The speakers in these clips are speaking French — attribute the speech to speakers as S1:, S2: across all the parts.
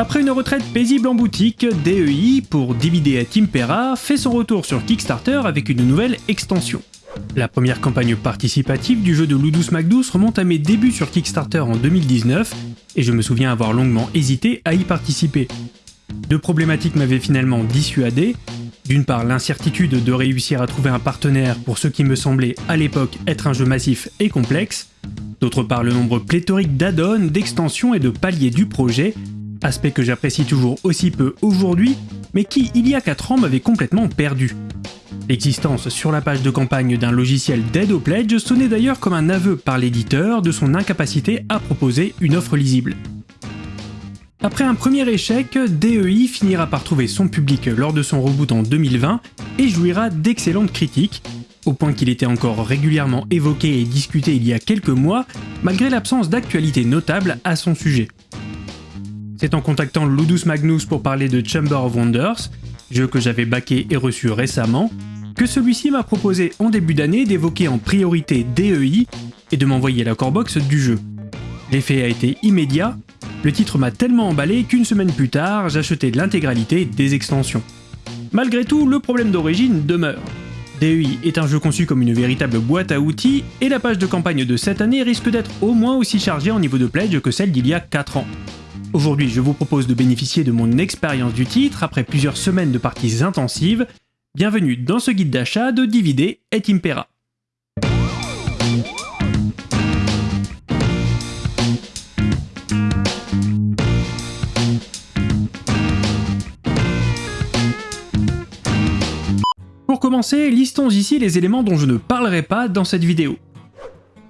S1: Après une retraite paisible en boutique, DEI pour DVD at Impera fait son retour sur Kickstarter avec une nouvelle extension. La première campagne participative du jeu de Ludus Macdous remonte à mes débuts sur Kickstarter en 2019 et je me souviens avoir longuement hésité à y participer. Deux problématiques m'avaient finalement dissuadé. D'une part l'incertitude de réussir à trouver un partenaire pour ce qui me semblait à l'époque être un jeu massif et complexe, d'autre part le nombre pléthorique d'add-ons, d'extensions et de paliers du projet aspect que j'apprécie toujours aussi peu aujourd'hui, mais qui, il y a 4 ans, m'avait complètement perdu. L'existence sur la page de campagne d'un logiciel d'aide au pledge sonnait d'ailleurs comme un aveu par l'éditeur de son incapacité à proposer une offre lisible. Après un premier échec, DEI finira par trouver son public lors de son reboot en 2020 et jouira d'excellentes critiques, au point qu'il était encore régulièrement évoqué et discuté il y a quelques mois, malgré l'absence d'actualité notable à son sujet. C'est en contactant Ludus Magnus pour parler de Chamber of Wonders, jeu que j'avais baqué et reçu récemment, que celui-ci m'a proposé en début d'année d'évoquer en priorité DEI et de m'envoyer la corebox du jeu. L'effet a été immédiat, le titre m'a tellement emballé qu'une semaine plus tard, j'achetais l'intégralité des extensions. Malgré tout, le problème d'origine demeure. DEI est un jeu conçu comme une véritable boîte à outils, et la page de campagne de cette année risque d'être au moins aussi chargée en niveau de pledge que celle d'il y a 4 ans. Aujourd'hui, je vous propose de bénéficier de mon expérience du titre après plusieurs semaines de parties intensives. Bienvenue dans ce guide d'achat de DVD et Impera. Pour commencer, listons ici les éléments dont je ne parlerai pas dans cette vidéo.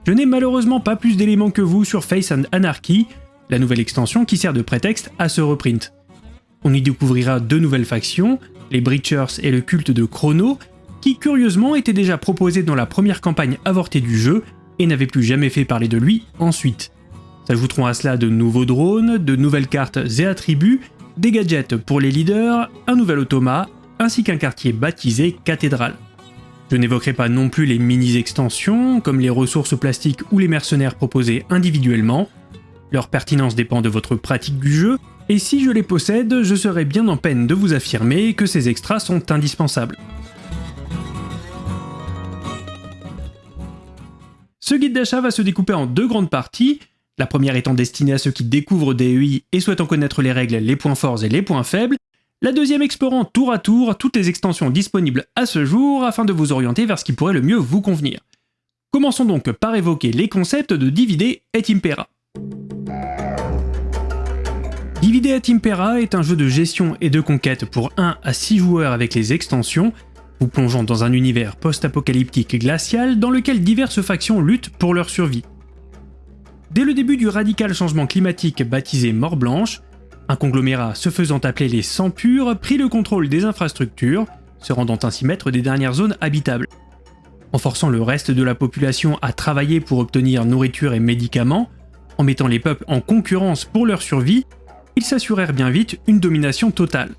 S1: Je n'ai malheureusement pas plus d'éléments que vous sur Face and Anarchy, la nouvelle extension qui sert de prétexte à ce reprint. On y découvrira deux nouvelles factions, les Breachers et le culte de Chrono, qui curieusement étaient déjà proposés dans la première campagne avortée du jeu et n'avaient plus jamais fait parler de lui ensuite. S'ajouteront à cela de nouveaux drones, de nouvelles cartes et attributs, des gadgets pour les leaders, un nouvel automa, ainsi qu'un quartier baptisé Cathédrale. Je n'évoquerai pas non plus les mini-extensions, comme les ressources plastiques ou les mercenaires proposés individuellement, leur pertinence dépend de votre pratique du jeu, et si je les possède, je serai bien en peine de vous affirmer que ces extras sont indispensables. Ce guide d'achat va se découper en deux grandes parties, la première étant destinée à ceux qui découvrent DEI et souhaitent en connaître les règles, les points forts et les points faibles, la deuxième explorant tour à tour toutes les extensions disponibles à ce jour afin de vous orienter vers ce qui pourrait le mieux vous convenir. Commençons donc par évoquer les concepts de DVD et Impera. Divide at Impera est un jeu de gestion et de conquête pour 1 à 6 joueurs avec les extensions, vous plongeant dans un univers post-apocalyptique glacial dans lequel diverses factions luttent pour leur survie. Dès le début du radical changement climatique baptisé Mort Blanche, un conglomérat se faisant appeler les Sans Purs prit le contrôle des infrastructures, se rendant ainsi maître des dernières zones habitables. En forçant le reste de la population à travailler pour obtenir nourriture et médicaments, en mettant les peuples en concurrence pour leur survie, ils s'assurèrent bien vite une domination totale.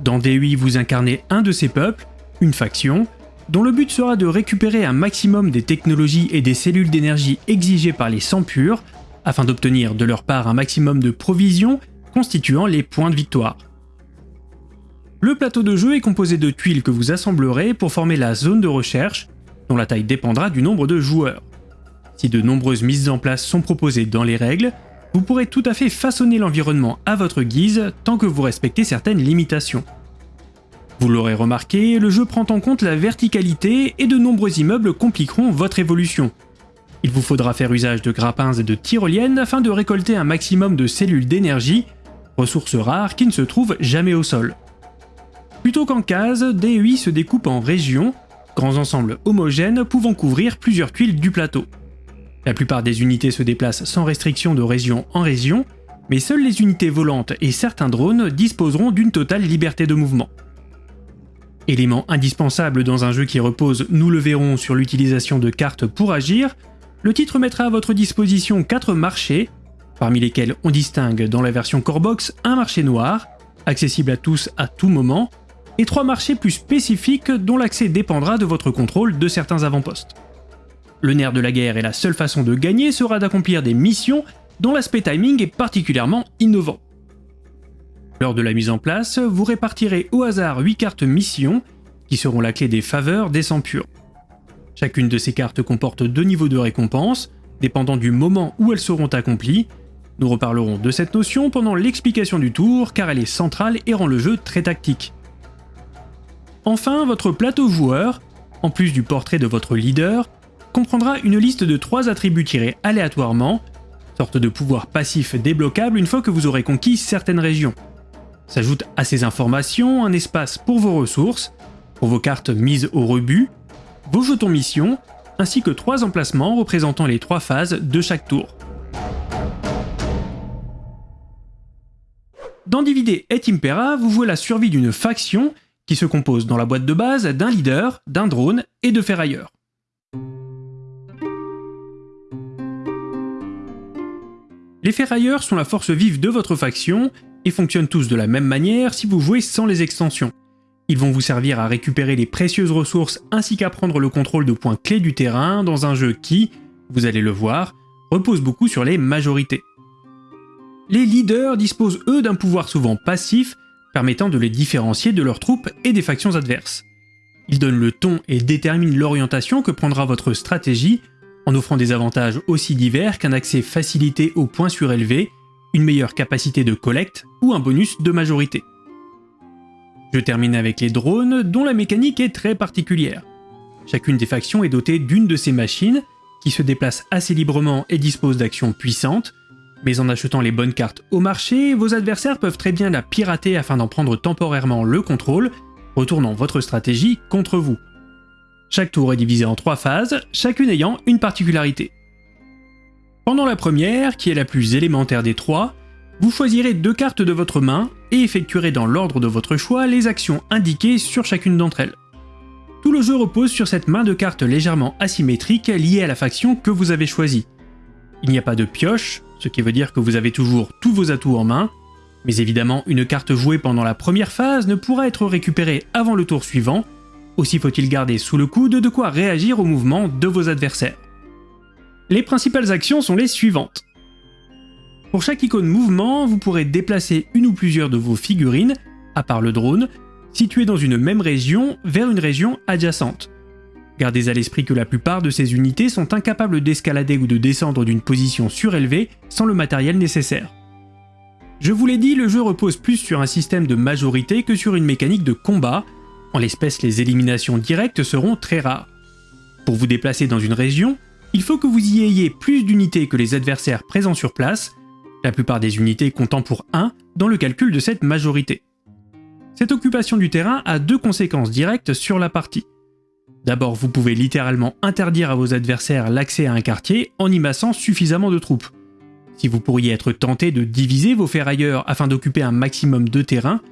S1: Dans D8, vous incarnez un de ces peuples, une faction, dont le but sera de récupérer un maximum des technologies et des cellules d'énergie exigées par les sans purs, afin d'obtenir de leur part un maximum de provisions constituant les points de victoire. Le plateau de jeu est composé de tuiles que vous assemblerez pour former la zone de recherche, dont la taille dépendra du nombre de joueurs. Si de nombreuses mises en place sont proposées dans les règles, vous pourrez tout à fait façonner l'environnement à votre guise tant que vous respectez certaines limitations. Vous l'aurez remarqué, le jeu prend en compte la verticalité et de nombreux immeubles compliqueront votre évolution. Il vous faudra faire usage de grappins et de tyroliennes afin de récolter un maximum de cellules d'énergie, ressources rares qui ne se trouvent jamais au sol. Plutôt qu'en cases, DEI se découpe en régions, grands ensembles homogènes pouvant couvrir plusieurs tuiles du plateau. La plupart des unités se déplacent sans restriction de région en région, mais seules les unités volantes et certains drones disposeront d'une totale liberté de mouvement. Élément indispensable dans un jeu qui repose, nous le verrons, sur l'utilisation de cartes pour agir, le titre mettra à votre disposition 4 marchés, parmi lesquels on distingue dans la version Corebox un marché noir, accessible à tous à tout moment, et 3 marchés plus spécifiques dont l'accès dépendra de votre contrôle de certains avant-postes. Le nerf de la guerre et la seule façon de gagner sera d'accomplir des missions dont l'aspect timing est particulièrement innovant. Lors de la mise en place, vous répartirez au hasard 8 cartes mission, qui seront la clé des faveurs des sangs. Chacune de ces cartes comporte deux niveaux de récompense, dépendant du moment où elles seront accomplies. Nous reparlerons de cette notion pendant l'explication du tour, car elle est centrale et rend le jeu très tactique. Enfin, votre plateau joueur, en plus du portrait de votre leader, comprendra une liste de trois attributs tirés aléatoirement, sorte de pouvoir passif débloquable une fois que vous aurez conquis certaines régions. S'ajoute à ces informations un espace pour vos ressources, pour vos cartes mises au rebut, vos jetons mission, ainsi que trois emplacements représentant les trois phases de chaque tour. Dans Divide et Impera, vous jouez la survie d'une faction qui se compose dans la boîte de base d'un leader, d'un drone et de ferrailleurs. Les ferrailleurs sont la force vive de votre faction et fonctionnent tous de la même manière si vous jouez sans les extensions. Ils vont vous servir à récupérer les précieuses ressources ainsi qu'à prendre le contrôle de points clés du terrain dans un jeu qui, vous allez le voir, repose beaucoup sur les majorités. Les leaders disposent eux d'un pouvoir souvent passif permettant de les différencier de leurs troupes et des factions adverses. Ils donnent le ton et déterminent l'orientation que prendra votre stratégie en offrant des avantages aussi divers qu'un accès facilité aux points surélevés, une meilleure capacité de collecte ou un bonus de majorité. Je termine avec les drones dont la mécanique est très particulière. Chacune des factions est dotée d'une de ces machines qui se déplacent assez librement et disposent d'actions puissantes, mais en achetant les bonnes cartes au marché, vos adversaires peuvent très bien la pirater afin d'en prendre temporairement le contrôle, retournant votre stratégie contre vous. Chaque tour est divisé en trois phases, chacune ayant une particularité. Pendant la première, qui est la plus élémentaire des trois, vous choisirez deux cartes de votre main et effectuerez dans l'ordre de votre choix les actions indiquées sur chacune d'entre elles. Tout le jeu repose sur cette main de cartes légèrement asymétrique liée à la faction que vous avez choisie. Il n'y a pas de pioche, ce qui veut dire que vous avez toujours tous vos atouts en main, mais évidemment une carte jouée pendant la première phase ne pourra être récupérée avant le tour suivant, aussi faut-il garder sous le coude de quoi réagir au mouvement de vos adversaires. Les principales actions sont les suivantes. Pour chaque icône mouvement, vous pourrez déplacer une ou plusieurs de vos figurines, à part le drone, situées dans une même région vers une région adjacente. Gardez à l'esprit que la plupart de ces unités sont incapables d'escalader ou de descendre d'une position surélevée sans le matériel nécessaire. Je vous l'ai dit, le jeu repose plus sur un système de majorité que sur une mécanique de combat, en l'espèce les éliminations directes seront très rares. Pour vous déplacer dans une région, il faut que vous y ayez plus d'unités que les adversaires présents sur place, la plupart des unités comptant pour 1 dans le calcul de cette majorité. Cette occupation du terrain a deux conséquences directes sur la partie. D'abord, vous pouvez littéralement interdire à vos adversaires l'accès à un quartier en y massant suffisamment de troupes. Si vous pourriez être tenté de diviser vos ferrailleurs afin d'occuper un maximum de terrain,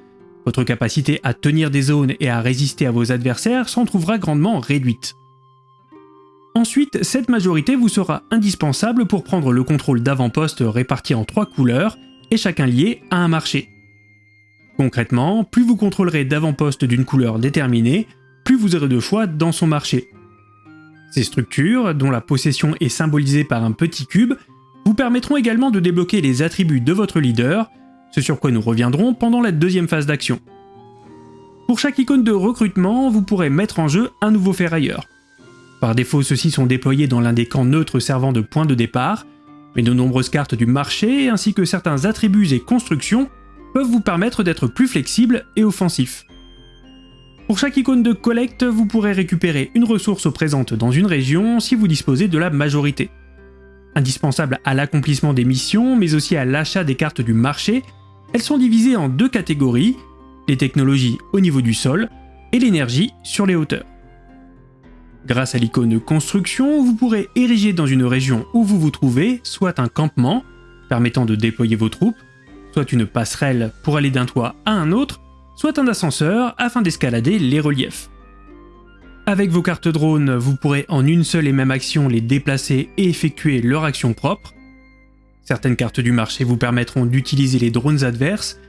S1: votre capacité à tenir des zones et à résister à vos adversaires s'en trouvera grandement réduite. Ensuite, cette majorité vous sera indispensable pour prendre le contrôle d'avant-postes répartis en trois couleurs et chacun lié à un marché. Concrètement, plus vous contrôlerez d'avant-postes d'une couleur déterminée, plus vous aurez de choix dans son marché. Ces structures, dont la possession est symbolisée par un petit cube, vous permettront également de débloquer les attributs de votre leader, ce sur quoi nous reviendrons pendant la deuxième phase d'action. Pour chaque icône de recrutement, vous pourrez mettre en jeu un nouveau ferrailleur. Par défaut, ceux-ci sont déployés dans l'un des camps neutres servant de point de départ, mais de nombreuses cartes du marché ainsi que certains attributs et constructions peuvent vous permettre d'être plus flexible et offensif. Pour chaque icône de collecte, vous pourrez récupérer une ressource présente dans une région si vous disposez de la majorité. Indispensable à l'accomplissement des missions, mais aussi à l'achat des cartes du marché, elles sont divisées en deux catégories, les technologies au niveau du sol et l'énergie sur les hauteurs. Grâce à l'icône construction, vous pourrez ériger dans une région où vous vous trouvez soit un campement, permettant de déployer vos troupes, soit une passerelle pour aller d'un toit à un autre, soit un ascenseur afin d'escalader les reliefs. Avec vos cartes drones, vous pourrez en une seule et même action les déplacer et effectuer leur action propre. Certaines cartes du marché vous permettront d'utiliser les drones adverses.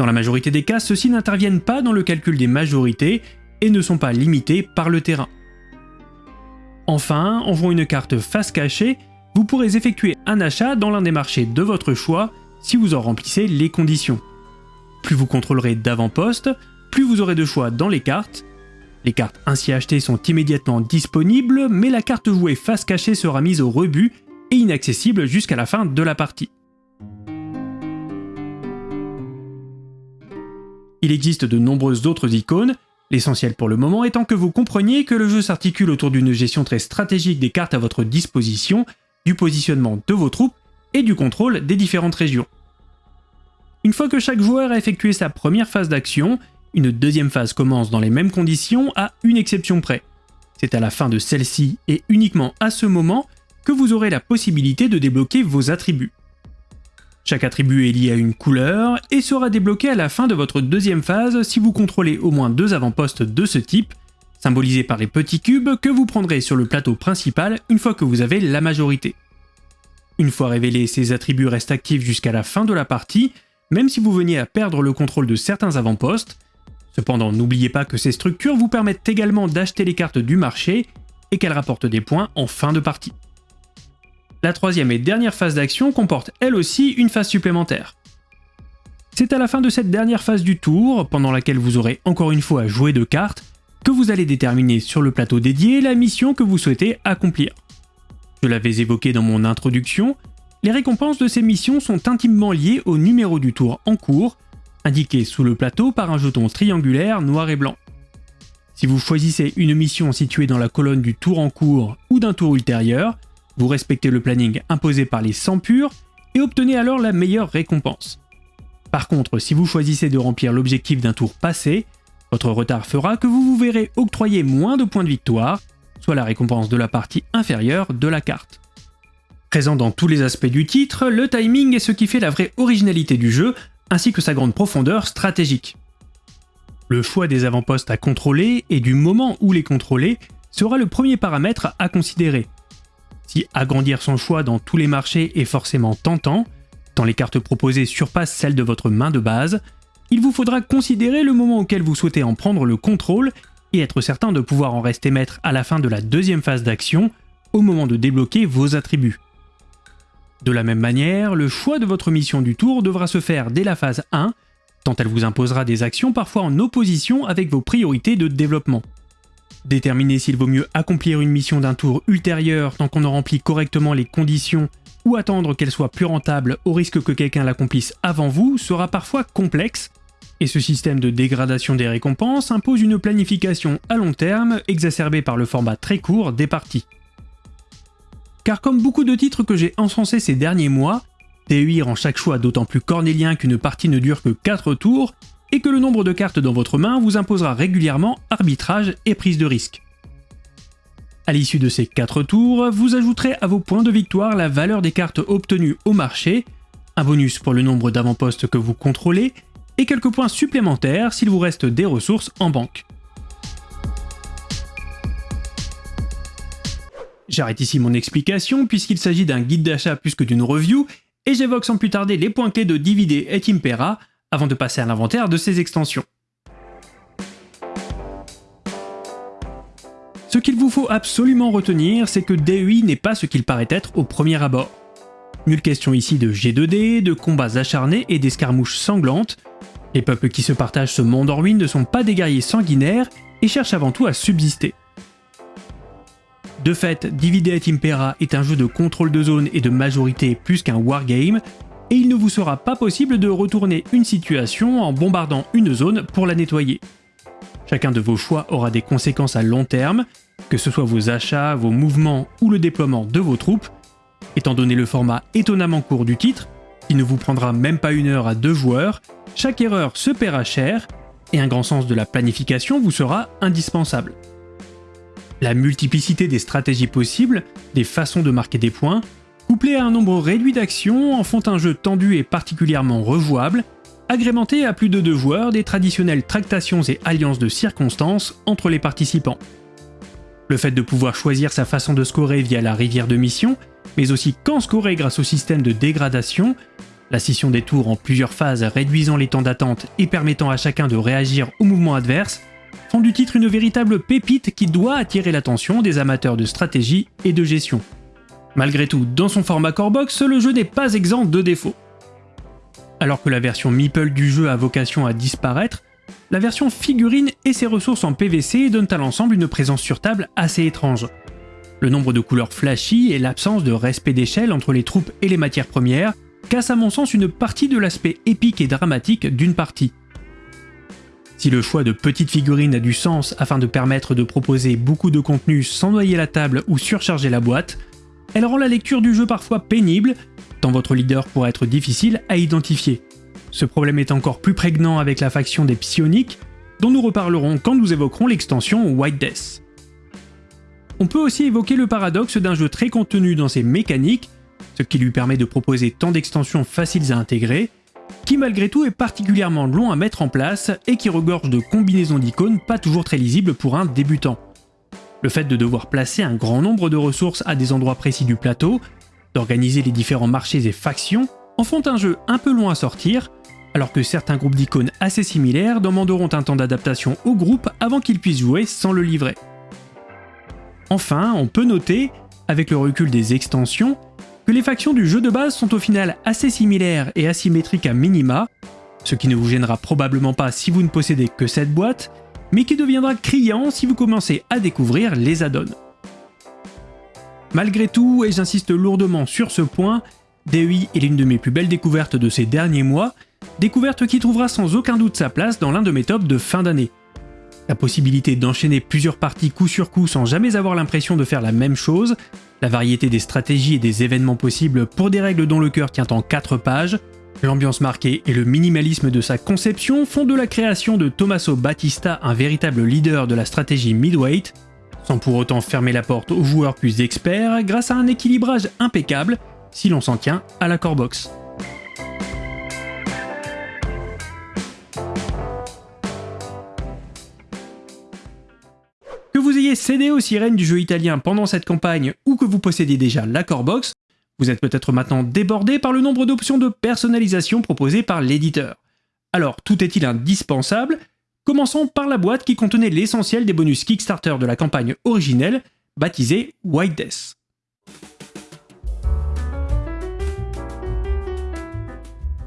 S1: Dans la majorité des cas, ceux-ci n'interviennent pas dans le calcul des majorités et ne sont pas limités par le terrain. Enfin, en jouant une carte face cachée, vous pourrez effectuer un achat dans l'un des marchés de votre choix si vous en remplissez les conditions. Plus vous contrôlerez d'avant-poste, plus vous aurez de choix dans les cartes. Les cartes ainsi achetées sont immédiatement disponibles, mais la carte jouée face cachée sera mise au rebut et inaccessible jusqu'à la fin de la partie. Il existe de nombreuses autres icônes, l'essentiel pour le moment étant que vous compreniez que le jeu s'articule autour d'une gestion très stratégique des cartes à votre disposition, du positionnement de vos troupes et du contrôle des différentes régions. Une fois que chaque joueur a effectué sa première phase d'action, une deuxième phase commence dans les mêmes conditions à une exception près. C'est à la fin de celle-ci et uniquement à ce moment que vous aurez la possibilité de débloquer vos attributs. Chaque attribut est lié à une couleur et sera débloqué à la fin de votre deuxième phase si vous contrôlez au moins deux avant-postes de ce type, symbolisés par les petits cubes que vous prendrez sur le plateau principal une fois que vous avez la majorité. Une fois révélés, ces attributs restent actifs jusqu'à la fin de la partie, même si vous veniez à perdre le contrôle de certains avant-postes. Cependant, n'oubliez pas que ces structures vous permettent également d'acheter les cartes du marché et qu'elles rapportent des points en fin de partie. La troisième et dernière phase d'action comporte elle aussi une phase supplémentaire. C'est à la fin de cette dernière phase du tour, pendant laquelle vous aurez encore une fois joué de cartes, que vous allez déterminer sur le plateau dédié la mission que vous souhaitez accomplir. Je l'avais évoqué dans mon introduction, les récompenses de ces missions sont intimement liées au numéro du tour en cours, indiqué sous le plateau par un jeton triangulaire noir et blanc. Si vous choisissez une mission située dans la colonne du tour en cours ou d'un tour ultérieur, vous respectez le planning imposé par les 100 purs et obtenez alors la meilleure récompense. Par contre, si vous choisissez de remplir l'objectif d'un tour passé, votre retard fera que vous vous verrez octroyer moins de points de victoire, soit la récompense de la partie inférieure de la carte. Présent dans tous les aspects du titre, le timing est ce qui fait la vraie originalité du jeu, ainsi que sa grande profondeur stratégique. Le choix des avant-postes à contrôler et du moment où les contrôler sera le premier paramètre à considérer, si agrandir son choix dans tous les marchés est forcément tentant, tant les cartes proposées surpassent celles de votre main de base, il vous faudra considérer le moment auquel vous souhaitez en prendre le contrôle et être certain de pouvoir en rester maître à la fin de la deuxième phase d'action, au moment de débloquer vos attributs. De la même manière, le choix de votre mission du tour devra se faire dès la phase 1, tant elle vous imposera des actions parfois en opposition avec vos priorités de développement. Déterminer s'il vaut mieux accomplir une mission d'un tour ultérieur tant qu'on a rempli correctement les conditions ou attendre qu'elle soit plus rentable au risque que quelqu'un l'accomplisse avant vous sera parfois complexe, et ce système de dégradation des récompenses impose une planification à long terme exacerbée par le format très court des parties. Car comme beaucoup de titres que j'ai encensés ces derniers mois, TUI rend chaque choix d'autant plus cornélien qu'une partie ne dure que 4 tours, et que le nombre de cartes dans votre main vous imposera régulièrement arbitrage et prise de risque. À l'issue de ces 4 tours, vous ajouterez à vos points de victoire la valeur des cartes obtenues au marché, un bonus pour le nombre d'avant-postes que vous contrôlez, et quelques points supplémentaires s'il vous reste des ressources en banque. J'arrête ici mon explication puisqu'il s'agit d'un guide d'achat plus que d'une review, et j'évoque sans plus tarder les points clés de Dividé et Timpera, avant de passer à l'inventaire de ces extensions. Ce qu'il vous faut absolument retenir, c'est que DEI n'est pas ce qu'il paraît être au premier abord. Nulle question ici de G2D, de combats acharnés et d'escarmouches sanglantes. Les peuples qui se partagent ce monde en ruine ne sont pas des guerriers sanguinaires et cherchent avant tout à subsister. De fait, Divide et Impera est un jeu de contrôle de zone et de majorité plus qu'un wargame, et il ne vous sera pas possible de retourner une situation en bombardant une zone pour la nettoyer. Chacun de vos choix aura des conséquences à long terme, que ce soit vos achats, vos mouvements ou le déploiement de vos troupes. Étant donné le format étonnamment court du titre, qui ne vous prendra même pas une heure à deux joueurs, chaque erreur se paiera cher, et un grand sens de la planification vous sera indispensable. La multiplicité des stratégies possibles, des façons de marquer des points, couplé à un nombre réduit d'actions, en font un jeu tendu et particulièrement rejouable, agrémenté à plus de deux joueurs des traditionnelles tractations et alliances de circonstances entre les participants. Le fait de pouvoir choisir sa façon de scorer via la rivière de mission, mais aussi quand scorer grâce au système de dégradation, la scission des tours en plusieurs phases réduisant les temps d'attente et permettant à chacun de réagir au mouvement adverse, font du titre une véritable pépite qui doit attirer l'attention des amateurs de stratégie et de gestion. Malgré tout, dans son format core box, le jeu n'est pas exempt de défauts. Alors que la version Meeple du jeu a vocation à disparaître, la version figurine et ses ressources en PVC donnent à l'ensemble une présence sur table assez étrange. Le nombre de couleurs flashy et l'absence de respect d'échelle entre les troupes et les matières premières cassent à mon sens une partie de l'aspect épique et dramatique d'une partie. Si le choix de petites figurines a du sens afin de permettre de proposer beaucoup de contenu sans noyer la table ou surcharger la boîte, elle rend la lecture du jeu parfois pénible, tant votre leader pourrait être difficile à identifier. Ce problème est encore plus prégnant avec la faction des psioniques, dont nous reparlerons quand nous évoquerons l'extension White Death. On peut aussi évoquer le paradoxe d'un jeu très contenu dans ses mécaniques, ce qui lui permet de proposer tant d'extensions faciles à intégrer, qui malgré tout est particulièrement long à mettre en place et qui regorge de combinaisons d'icônes pas toujours très lisibles pour un débutant. Le fait de devoir placer un grand nombre de ressources à des endroits précis du plateau, d'organiser les différents marchés et factions, en font un jeu un peu long à sortir, alors que certains groupes d'icônes assez similaires demanderont un temps d'adaptation au groupe avant qu'ils puissent jouer sans le livrer. Enfin, on peut noter, avec le recul des extensions, que les factions du jeu de base sont au final assez similaires et asymétriques à minima, ce qui ne vous gênera probablement pas si vous ne possédez que cette boîte, mais qui deviendra criant si vous commencez à découvrir les add-ons. Malgré tout, et j'insiste lourdement sur ce point, DEI est l'une de mes plus belles découvertes de ces derniers mois, découverte qui trouvera sans aucun doute sa place dans l'un de mes tops de fin d'année. La possibilité d'enchaîner plusieurs parties coup sur coup sans jamais avoir l'impression de faire la même chose, la variété des stratégies et des événements possibles pour des règles dont le cœur tient en 4 pages, l'ambiance marquée et le minimalisme de sa conception font de la création de Tommaso Battista un véritable leader de la stratégie midweight, sans pour autant fermer la porte aux joueurs plus experts grâce à un équilibrage impeccable si l'on s'en tient à la core box. cédé aux sirènes du jeu italien pendant cette campagne ou que vous possédiez déjà la core box, vous êtes peut-être maintenant débordé par le nombre d'options de personnalisation proposées par l'éditeur. Alors, tout est-il indispensable? Commençons par la boîte qui contenait l'essentiel des bonus Kickstarter de la campagne originelle, baptisée White Death.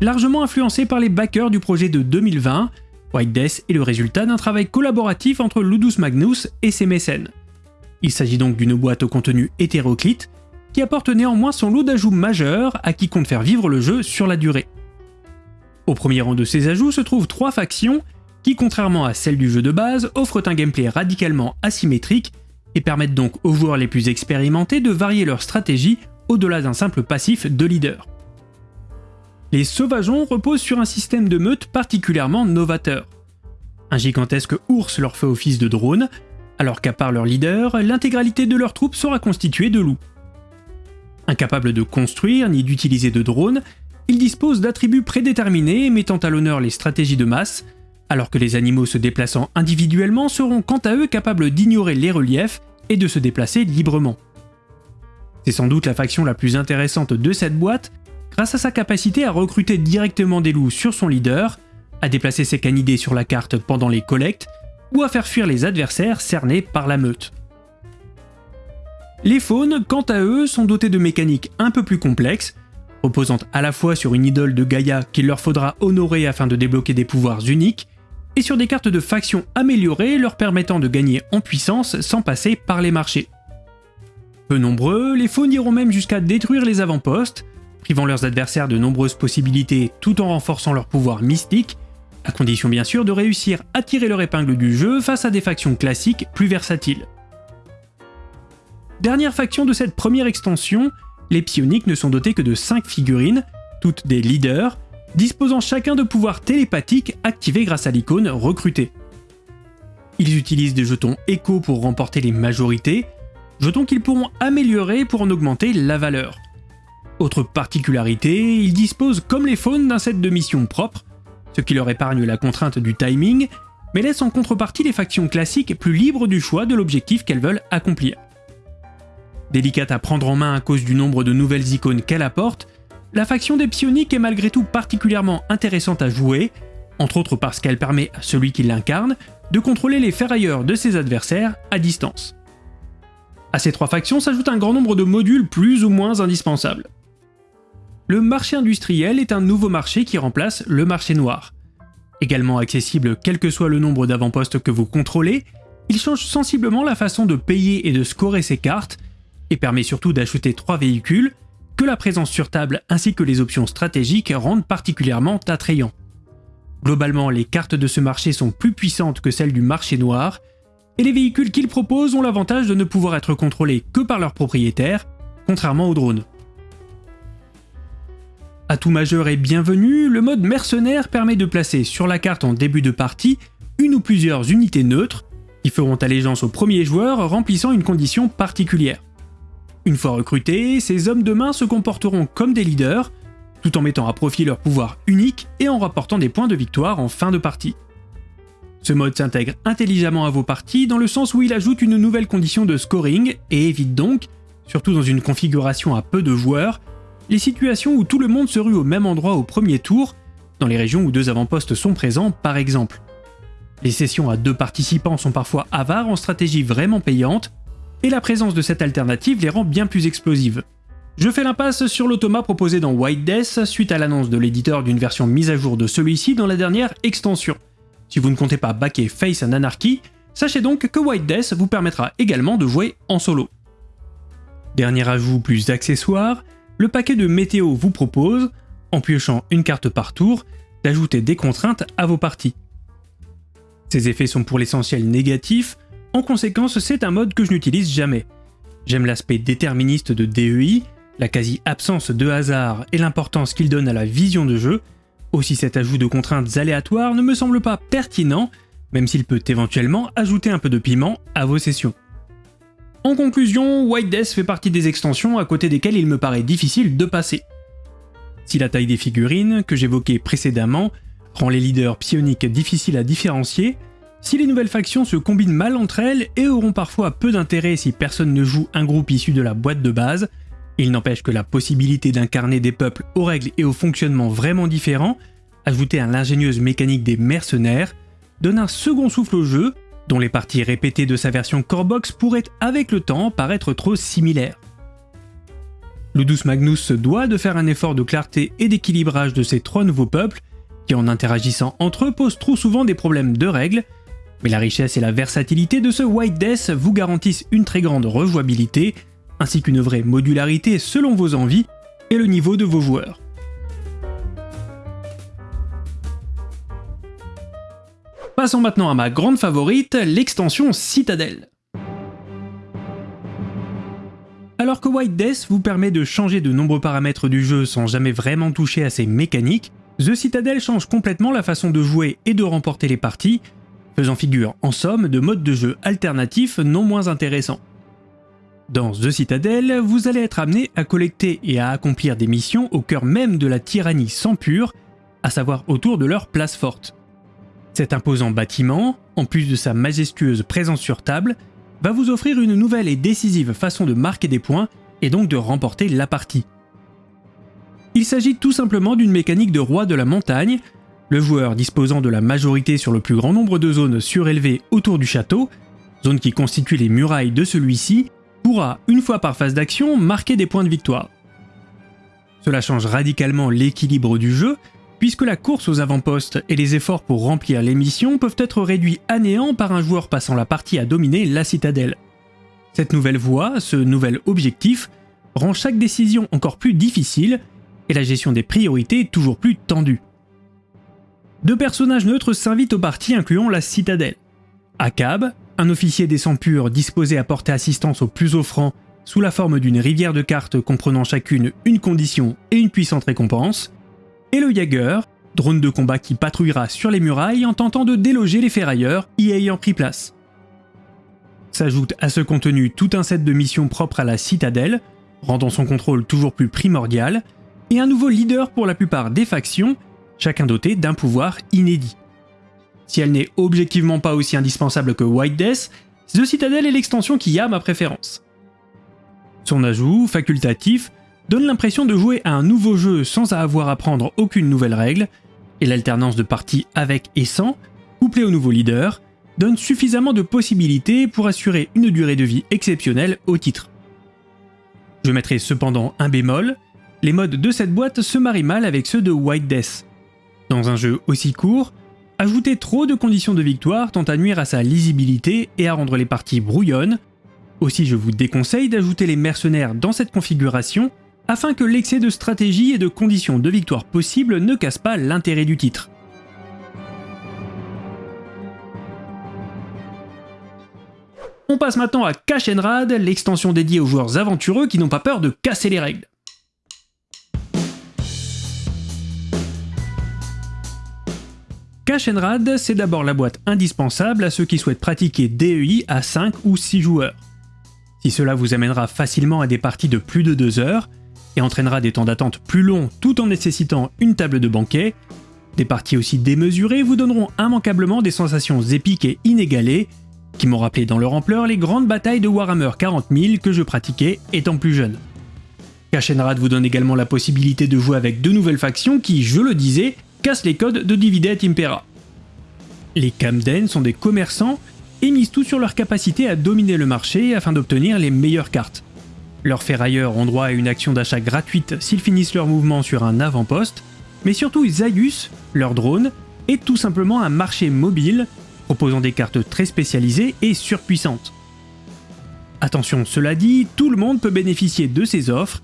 S1: Largement influencé par les backers du projet de 2020, White Death est le résultat d'un travail collaboratif entre Ludus Magnus et ses mécènes. Il s'agit donc d'une boîte au contenu hétéroclite, apporte néanmoins son lot d'ajouts majeurs à qui compte faire vivre le jeu sur la durée. Au premier rang de ces ajouts se trouvent trois factions qui, contrairement à celles du jeu de base, offrent un gameplay radicalement asymétrique et permettent donc aux joueurs les plus expérimentés de varier leur stratégie au-delà d'un simple passif de leader. Les sauvageons reposent sur un système de meute particulièrement novateur. Un gigantesque ours leur fait office de drone, alors qu'à part leur leader, l'intégralité de leurs troupes sera constituée de loups. Incapables de construire ni d'utiliser de drones, ils disposent d'attributs prédéterminés mettant à l'honneur les stratégies de masse, alors que les animaux se déplaçant individuellement seront quant à eux capables d'ignorer les reliefs et de se déplacer librement. C'est sans doute la faction la plus intéressante de cette boîte, grâce à sa capacité à recruter directement des loups sur son leader, à déplacer ses canidés sur la carte pendant les collectes, ou à faire fuir les adversaires cernés par la meute. Les faunes, quant à eux, sont dotés de mécaniques un peu plus complexes, reposant à la fois sur une idole de Gaïa qu'il leur faudra honorer afin de débloquer des pouvoirs uniques, et sur des cartes de faction améliorées leur permettant de gagner en puissance sans passer par les marchés. Peu nombreux, les faunes iront même jusqu'à détruire les avant-postes, privant leurs adversaires de nombreuses possibilités tout en renforçant leur pouvoir mystique, à condition bien sûr de réussir à tirer leur épingle du jeu face à des factions classiques plus versatiles. Dernière faction de cette première extension, les psioniques ne sont dotés que de 5 figurines, toutes des leaders, disposant chacun de pouvoirs télépathiques activés grâce à l'icône recrutée. Ils utilisent des jetons écho pour remporter les majorités, jetons qu'ils pourront améliorer pour en augmenter la valeur. Autre particularité, ils disposent comme les faunes d'un set de missions propres, ce qui leur épargne la contrainte du timing, mais laisse en contrepartie les factions classiques plus libres du choix de l'objectif qu'elles veulent accomplir. Délicate à prendre en main à cause du nombre de nouvelles icônes qu'elle apporte, la faction des psioniques est malgré tout particulièrement intéressante à jouer, entre autres parce qu'elle permet à celui qui l'incarne de contrôler les ferrailleurs de ses adversaires à distance. À ces trois factions s'ajoute un grand nombre de modules plus ou moins indispensables. le marché industriel est un nouveau marché qui remplace le marché noir. Également accessible quel que soit le nombre d'avant-postes que vous contrôlez, il change sensiblement la façon de payer et de scorer ses cartes, et permet surtout d'acheter trois véhicules, que la présence sur table ainsi que les options stratégiques rendent particulièrement attrayants. Globalement, les cartes de ce marché sont plus puissantes que celles du marché noir, et les véhicules qu'ils proposent ont l'avantage de ne pouvoir être contrôlés que par leurs propriétaires, contrairement aux drones. Atout majeur et bienvenu, le mode mercenaire permet de placer sur la carte en début de partie une ou plusieurs unités neutres qui feront allégeance au premier joueur remplissant une condition particulière. Une fois recrutés, ces hommes de main se comporteront comme des leaders, tout en mettant à profit leur pouvoir unique et en rapportant des points de victoire en fin de partie. Ce mode s'intègre intelligemment à vos parties dans le sens où il ajoute une nouvelle condition de scoring et évite donc, surtout dans une configuration à peu de joueurs, les situations où tout le monde se rue au même endroit au premier tour, dans les régions où deux avant-postes sont présents par exemple. Les sessions à deux participants sont parfois avares en stratégie vraiment payante, et la présence de cette alternative les rend bien plus explosives. Je fais l'impasse sur l'automa proposé dans White Death suite à l'annonce de l'éditeur d'une version mise à jour de celui-ci dans la dernière extension. Si vous ne comptez pas backer Face and Anarchy, sachez donc que White Death vous permettra également de jouer en solo. Dernier ajout plus accessoire, le paquet de météo vous propose, en piochant une carte par tour, d'ajouter des contraintes à vos parties. Ces effets sont pour l'essentiel négatifs, en conséquence c'est un mode que je n'utilise jamais. J'aime l'aspect déterministe de DEI, la quasi-absence de hasard et l'importance qu'il donne à la vision de jeu, aussi cet ajout de contraintes aléatoires ne me semble pas pertinent, même s'il peut éventuellement ajouter un peu de piment à vos sessions. En conclusion, White Death fait partie des extensions à côté desquelles il me paraît difficile de passer. Si la taille des figurines, que j'évoquais précédemment, rend les leaders psioniques difficiles à différencier, si les nouvelles factions se combinent mal entre elles et auront parfois peu d'intérêt si personne ne joue un groupe issu de la boîte de base, il n'empêche que la possibilité d'incarner des peuples aux règles et au fonctionnement vraiment différents, ajoutée à l'ingénieuse mécanique des mercenaires, donne un second souffle au jeu dont les parties répétées de sa version Corebox pourraient avec le temps paraître trop similaires. Ludus Magnus se doit de faire un effort de clarté et d'équilibrage de ces trois nouveaux peuples, qui en interagissant entre eux posent trop souvent des problèmes de règles, mais la richesse et la versatilité de ce White Death vous garantissent une très grande rejouabilité, ainsi qu'une vraie modularité selon vos envies et le niveau de vos joueurs. Passons maintenant à ma grande favorite, l'extension Citadel. Alors que White Death vous permet de changer de nombreux paramètres du jeu sans jamais vraiment toucher à ses mécaniques, The Citadel change complètement la façon de jouer et de remporter les parties, faisant figure en somme de modes de jeu alternatifs non moins intéressants. Dans The Citadel, vous allez être amené à collecter et à accomplir des missions au cœur même de la tyrannie sans pure, à savoir autour de leur place forte. Cet imposant bâtiment, en plus de sa majestueuse présence sur table, va vous offrir une nouvelle et décisive façon de marquer des points et donc de remporter la partie. Il s'agit tout simplement d'une mécanique de roi de la montagne, le joueur disposant de la majorité sur le plus grand nombre de zones surélevées autour du château, zone qui constitue les murailles de celui-ci, pourra, une fois par phase d'action, marquer des points de victoire. Cela change radicalement l'équilibre du jeu, puisque la course aux avant-postes et les efforts pour remplir les missions peuvent être réduits à néant par un joueur passant la partie à dominer la citadelle. Cette nouvelle voie, ce nouvel objectif, rend chaque décision encore plus difficile et la gestion des priorités toujours plus tendue. Deux personnages neutres s'invitent au parti incluant la citadelle. Akab, un officier des sangs purs disposé à porter assistance aux plus offrants sous la forme d'une rivière de cartes comprenant chacune une condition et une puissante récompense, et le Jaeger, drone de combat qui patrouillera sur les murailles en tentant de déloger les ferrailleurs y ayant pris place. S'ajoute à ce contenu tout un set de missions propres à la citadelle, rendant son contrôle toujours plus primordial, et un nouveau leader pour la plupart des factions, chacun doté d'un pouvoir inédit. Si elle n'est objectivement pas aussi indispensable que White Death, The Citadel est l'extension qui a ma préférence. Son ajout, facultatif, donne l'impression de jouer à un nouveau jeu sans avoir à apprendre aucune nouvelle règle, et l'alternance de parties avec et sans, couplée au nouveau leader, donne suffisamment de possibilités pour assurer une durée de vie exceptionnelle au titre. Je mettrai cependant un bémol, les modes de cette boîte se marient mal avec ceux de White Death. Dans un jeu aussi court, ajouter trop de conditions de victoire tend à nuire à sa lisibilité et à rendre les parties brouillonnes. Aussi je vous déconseille d'ajouter les mercenaires dans cette configuration afin que l'excès de stratégie et de conditions de victoire possibles ne casse pas l'intérêt du titre. On passe maintenant à Cash Rad, l'extension dédiée aux joueurs aventureux qui n'ont pas peur de casser les règles. Cash Rad, c'est d'abord la boîte indispensable à ceux qui souhaitent pratiquer DEI à 5 ou 6 joueurs. Si cela vous amènera facilement à des parties de plus de 2 heures, et entraînera des temps d'attente plus longs tout en nécessitant une table de banquet, des parties aussi démesurées vous donneront immanquablement des sensations épiques et inégalées, qui m'ont rappelé dans leur ampleur les grandes batailles de Warhammer 40 000 que je pratiquais étant plus jeune. Kashenrad vous donne également la possibilité de jouer avec deux nouvelles factions qui, je le disais, cassent les codes de Dividet Impera. Les Camden sont des commerçants et misent tout sur leur capacité à dominer le marché afin d'obtenir les meilleures cartes. Leurs ferrailleurs ont droit à une action d'achat gratuite s'ils finissent leur mouvement sur un avant-poste, mais surtout Zaius, leur drone, est tout simplement un marché mobile proposant des cartes très spécialisées et surpuissantes. Attention, cela dit, tout le monde peut bénéficier de ces offres,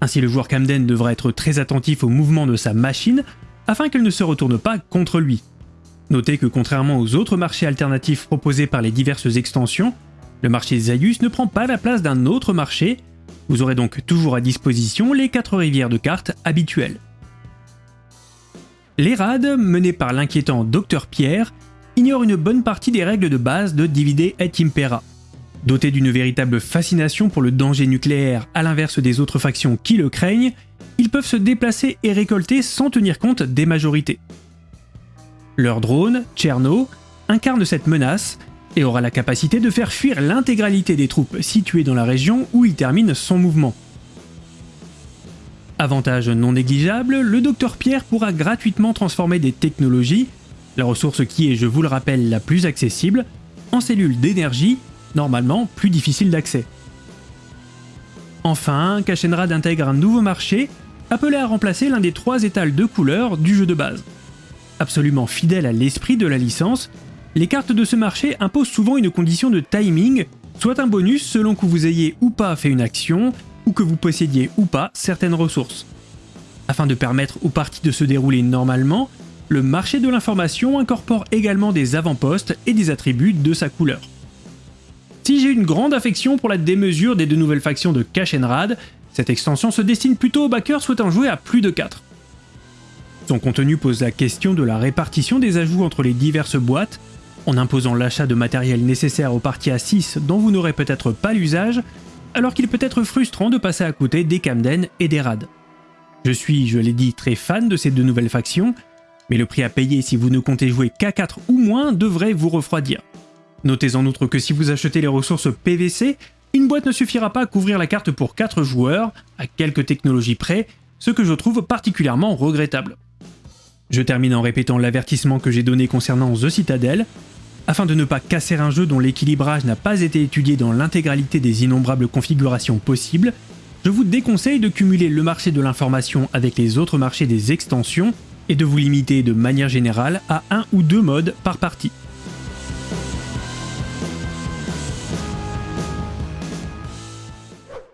S1: ainsi le joueur Camden devra être très attentif au mouvement de sa machine afin qu'elle ne se retourne pas contre lui. Notez que contrairement aux autres marchés alternatifs proposés par les diverses extensions, le marché Zaius ne prend pas la place d'un autre marché, vous aurez donc toujours à disposition les 4 rivières de cartes habituelles. Les raids, menés par l'inquiétant Dr Pierre, ignore une bonne partie des règles de base de Divide et Impera. Dotés d'une véritable fascination pour le danger nucléaire à l'inverse des autres factions qui le craignent, ils peuvent se déplacer et récolter sans tenir compte des majorités. Leur drone, Cherno, incarne cette menace et aura la capacité de faire fuir l'intégralité des troupes situées dans la région où il termine son mouvement. Avantage non négligeable, le Docteur Pierre pourra gratuitement transformer des technologies la ressource qui est, je vous le rappelle, la plus accessible, en cellules d'énergie, normalement plus difficiles d'accès. Enfin, Kashenrad intègre un nouveau marché, appelé à remplacer l'un des trois étals de couleurs du jeu de base. Absolument fidèle à l'esprit de la licence, les cartes de ce marché imposent souvent une condition de timing, soit un bonus selon que vous ayez ou pas fait une action, ou que vous possédiez ou pas certaines ressources. Afin de permettre aux parties de se dérouler normalement, le marché de l'information incorpore également des avant-postes et des attributs de sa couleur. Si j'ai une grande affection pour la démesure des deux nouvelles factions de Rad, cette extension se destine plutôt aux backers souhaitant jouer à plus de 4. Son contenu pose la question de la répartition des ajouts entre les diverses boîtes, en imposant l'achat de matériel nécessaire aux parties à 6 dont vous n'aurez peut-être pas l'usage, alors qu'il peut être frustrant de passer à côté des Camden et des Rad. Je suis, je l'ai dit, très fan de ces deux nouvelles factions, mais le prix à payer si vous ne comptez jouer qu'à 4 ou moins devrait vous refroidir. Notez en outre que si vous achetez les ressources PVC, une boîte ne suffira pas à couvrir la carte pour 4 joueurs, à quelques technologies près, ce que je trouve particulièrement regrettable. Je termine en répétant l'avertissement que j'ai donné concernant The Citadel. Afin de ne pas casser un jeu dont l'équilibrage n'a pas été étudié dans l'intégralité des innombrables configurations possibles, je vous déconseille de cumuler le marché de l'information avec les autres marchés des extensions et de vous limiter de manière générale à un ou deux modes par partie.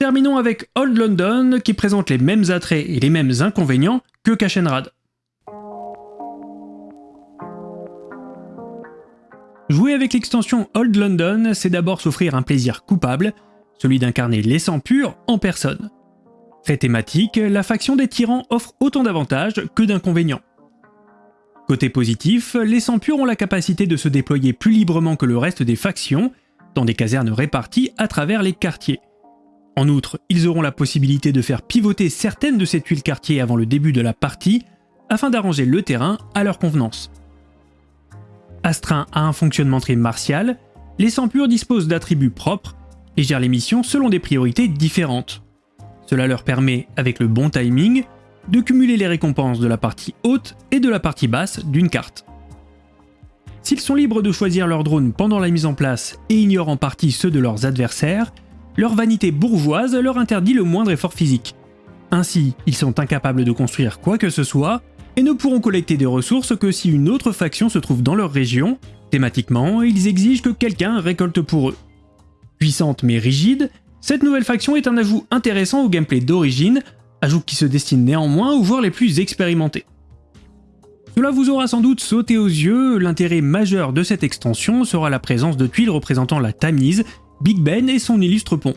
S1: Terminons avec Old London qui présente les mêmes attraits et les mêmes inconvénients que Kashenrad. Jouer avec l'extension Old London, c'est d'abord s'offrir un plaisir coupable, celui d'incarner les sangs purs en personne. Très thématique, la faction des tyrans offre autant d'avantages que d'inconvénients. Côté positif, les sangs purs ont la capacité de se déployer plus librement que le reste des factions, dans des casernes réparties à travers les quartiers. En outre, ils auront la possibilité de faire pivoter certaines de ces tuiles quartiers avant le début de la partie, afin d'arranger le terrain à leur convenance. Astreints à un fonctionnement très martial, les sangs purs disposent d'attributs propres et gèrent les missions selon des priorités différentes. Cela leur permet, avec le bon timing, de cumuler les récompenses de la partie haute et de la partie basse d'une carte. S'ils sont libres de choisir leur drone pendant la mise en place et ignorent en partie ceux de leurs adversaires, leur vanité bourgeoise leur interdit le moindre effort physique. Ainsi, ils sont incapables de construire quoi que ce soit, et ne pourront collecter des ressources que si une autre faction se trouve dans leur région. Thématiquement, ils exigent que quelqu'un récolte pour eux. Puissante mais rigide, cette nouvelle faction est un ajout intéressant au gameplay d'origine, ajout qui se destine néanmoins aux joueurs les plus expérimentés. Cela vous aura sans doute sauté aux yeux, l'intérêt majeur de cette extension sera la présence de tuiles représentant la Tamise, Big Ben et son illustre pont.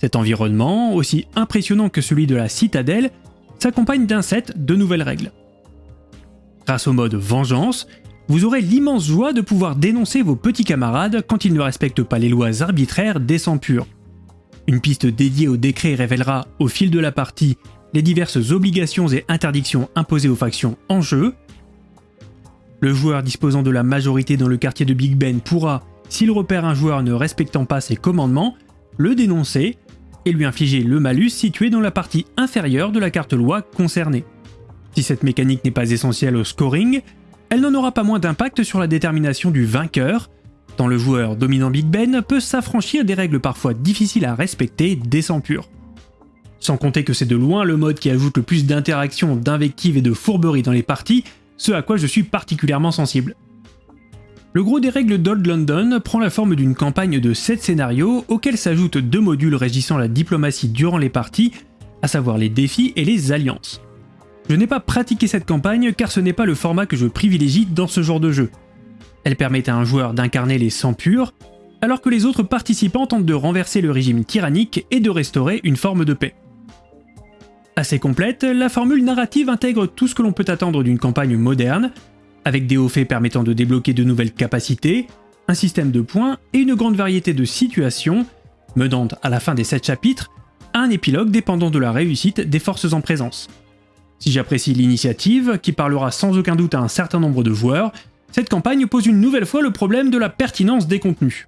S1: Cet environnement, aussi impressionnant que celui de la citadelle, s'accompagne d'un set de nouvelles règles. Grâce au mode Vengeance, vous aurez l'immense joie de pouvoir dénoncer vos petits camarades quand ils ne respectent pas les lois arbitraires des sangs purs. Une piste dédiée au décret révélera, au fil de la partie, les diverses obligations et interdictions imposées aux factions en jeu. Le joueur disposant de la majorité dans le quartier de Big Ben pourra, s'il repère un joueur ne respectant pas ses commandements, le dénoncer et lui infliger le malus situé dans la partie inférieure de la carte loi concernée. Si cette mécanique n'est pas essentielle au scoring, elle n'en aura pas moins d'impact sur la détermination du vainqueur, tant le joueur dominant Big Ben peut s'affranchir des règles parfois difficiles à respecter dès sans pur. Sans compter que c'est de loin le mode qui ajoute le plus d'interactions, d'invectives et de fourberies dans les parties, ce à quoi je suis particulièrement sensible. Le gros des règles d'Old London prend la forme d'une campagne de 7 scénarios auxquels s'ajoutent deux modules régissant la diplomatie durant les parties, à savoir les défis et les alliances. Je n'ai pas pratiqué cette campagne car ce n'est pas le format que je privilégie dans ce genre de jeu. Elle permet à un joueur d'incarner les sangs purs, alors que les autres participants tentent de renverser le régime tyrannique et de restaurer une forme de paix. Assez complète, la formule narrative intègre tout ce que l'on peut attendre d'une campagne moderne, avec des hauts faits permettant de débloquer de nouvelles capacités, un système de points et une grande variété de situations, menant à la fin des 7 chapitres un épilogue dépendant de la réussite des forces en présence. Si j'apprécie l'initiative, qui parlera sans aucun doute à un certain nombre de joueurs, cette campagne pose une nouvelle fois le problème de la pertinence des contenus.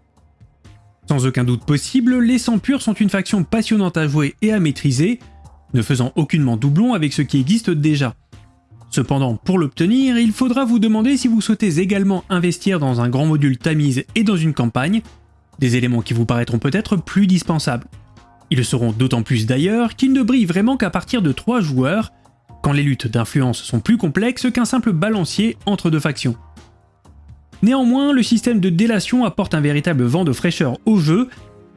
S1: Sans aucun doute possible, les sans purs sont une faction passionnante à jouer et à maîtriser, ne faisant aucunement doublon avec ce qui existe déjà. Cependant, pour l'obtenir, il faudra vous demander si vous souhaitez également investir dans un grand module Tamise et dans une campagne, des éléments qui vous paraîtront peut-être plus dispensables. Ils le seront d'autant plus d'ailleurs qu'ils ne brillent vraiment qu'à partir de 3 joueurs, quand les luttes d'influence sont plus complexes qu'un simple balancier entre deux factions. Néanmoins, le système de délation apporte un véritable vent de fraîcheur au jeu,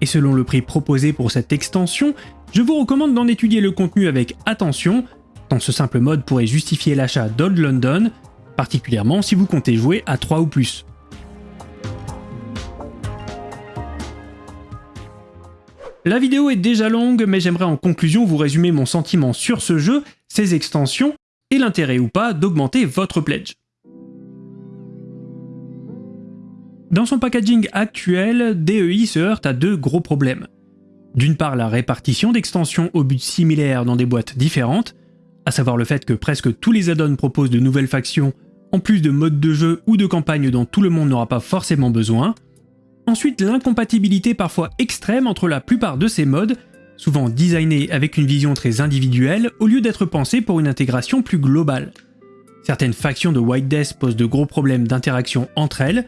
S1: et selon le prix proposé pour cette extension, je vous recommande d'en étudier le contenu avec attention, tant ce simple mode pourrait justifier l'achat d'Old London, particulièrement si vous comptez jouer à 3 ou plus. La vidéo est déjà longue, mais j'aimerais en conclusion vous résumer mon sentiment sur ce jeu, ses extensions, et l'intérêt ou pas d'augmenter votre pledge. Dans son packaging actuel, DEI se heurte à deux gros problèmes. D'une part la répartition d'extensions au but similaires dans des boîtes différentes, à savoir le fait que presque tous les add-ons proposent de nouvelles factions, en plus de modes de jeu ou de campagnes dont tout le monde n'aura pas forcément besoin, Ensuite, l'incompatibilité parfois extrême entre la plupart de ces modes, souvent designés avec une vision très individuelle au lieu d'être pensés pour une intégration plus globale. Certaines factions de White Death posent de gros problèmes d'interaction entre elles,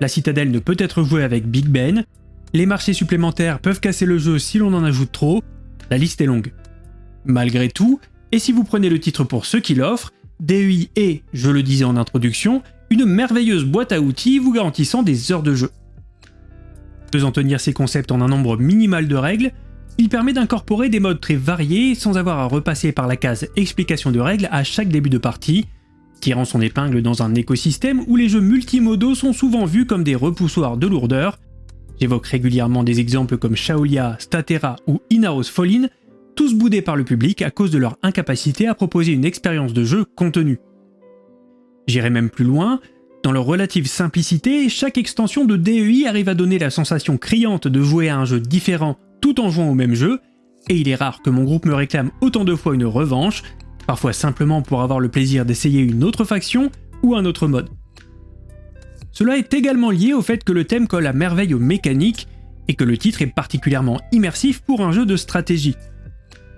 S1: la citadelle ne peut être jouée avec Big Ben, les marchés supplémentaires peuvent casser le jeu si l'on en ajoute trop, la liste est longue. Malgré tout, et si vous prenez le titre pour ceux qui l'offrent, DEI est, je le disais en introduction, une merveilleuse boîte à outils vous garantissant des heures de jeu. Faisant tenir ces concepts en un nombre minimal de règles, il permet d'incorporer des modes très variés sans avoir à repasser par la case explication de règles à chaque début de partie, tirant son épingle dans un écosystème où les jeux multimodaux sont souvent vus comme des repoussoirs de lourdeur. J'évoque régulièrement des exemples comme Shaolia, Statera ou Inaros Fallin, tous boudés par le public à cause de leur incapacité à proposer une expérience de jeu contenue. J'irai même plus loin, dans leur relative simplicité, chaque extension de DEI arrive à donner la sensation criante de jouer à un jeu différent tout en jouant au même jeu, et il est rare que mon groupe me réclame autant de fois une revanche, parfois simplement pour avoir le plaisir d'essayer une autre faction ou un autre mode. Cela est également lié au fait que le thème colle à merveille aux mécaniques, et que le titre est particulièrement immersif pour un jeu de stratégie.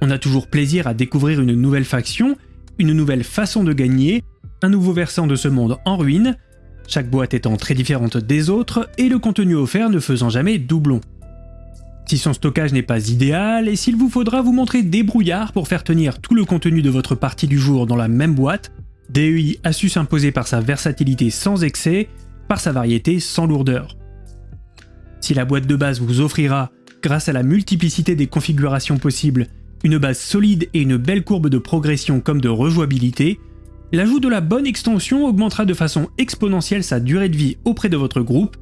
S1: On a toujours plaisir à découvrir une nouvelle faction, une nouvelle façon de gagner, un nouveau versant de ce monde en ruine, chaque boîte étant très différente des autres et le contenu offert ne faisant jamais doublon. Si son stockage n'est pas idéal et s'il vous faudra vous montrer débrouillard pour faire tenir tout le contenu de votre partie du jour dans la même boîte, DEI a su s'imposer par sa versatilité sans excès, par sa variété sans lourdeur. Si la boîte de base vous offrira, grâce à la multiplicité des configurations possibles, une base solide et une belle courbe de progression comme de rejouabilité, l'ajout de la bonne extension augmentera de façon exponentielle sa durée de vie auprès de votre groupe,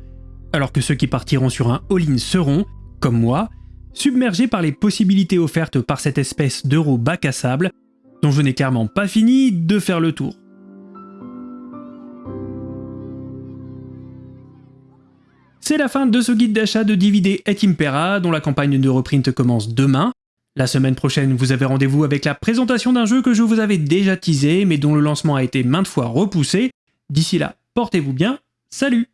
S1: alors que ceux qui partiront sur un all-in seront, comme moi, submergés par les possibilités offertes par cette espèce d'euro bac à sable, dont je n'ai clairement pas fini de faire le tour. C'est la fin de ce guide d'achat de DVD et Impera, dont la campagne de reprint commence demain. La semaine prochaine, vous avez rendez-vous avec la présentation d'un jeu que je vous avais déjà teasé, mais dont le lancement a été maintes fois repoussé. D'ici là, portez-vous bien, salut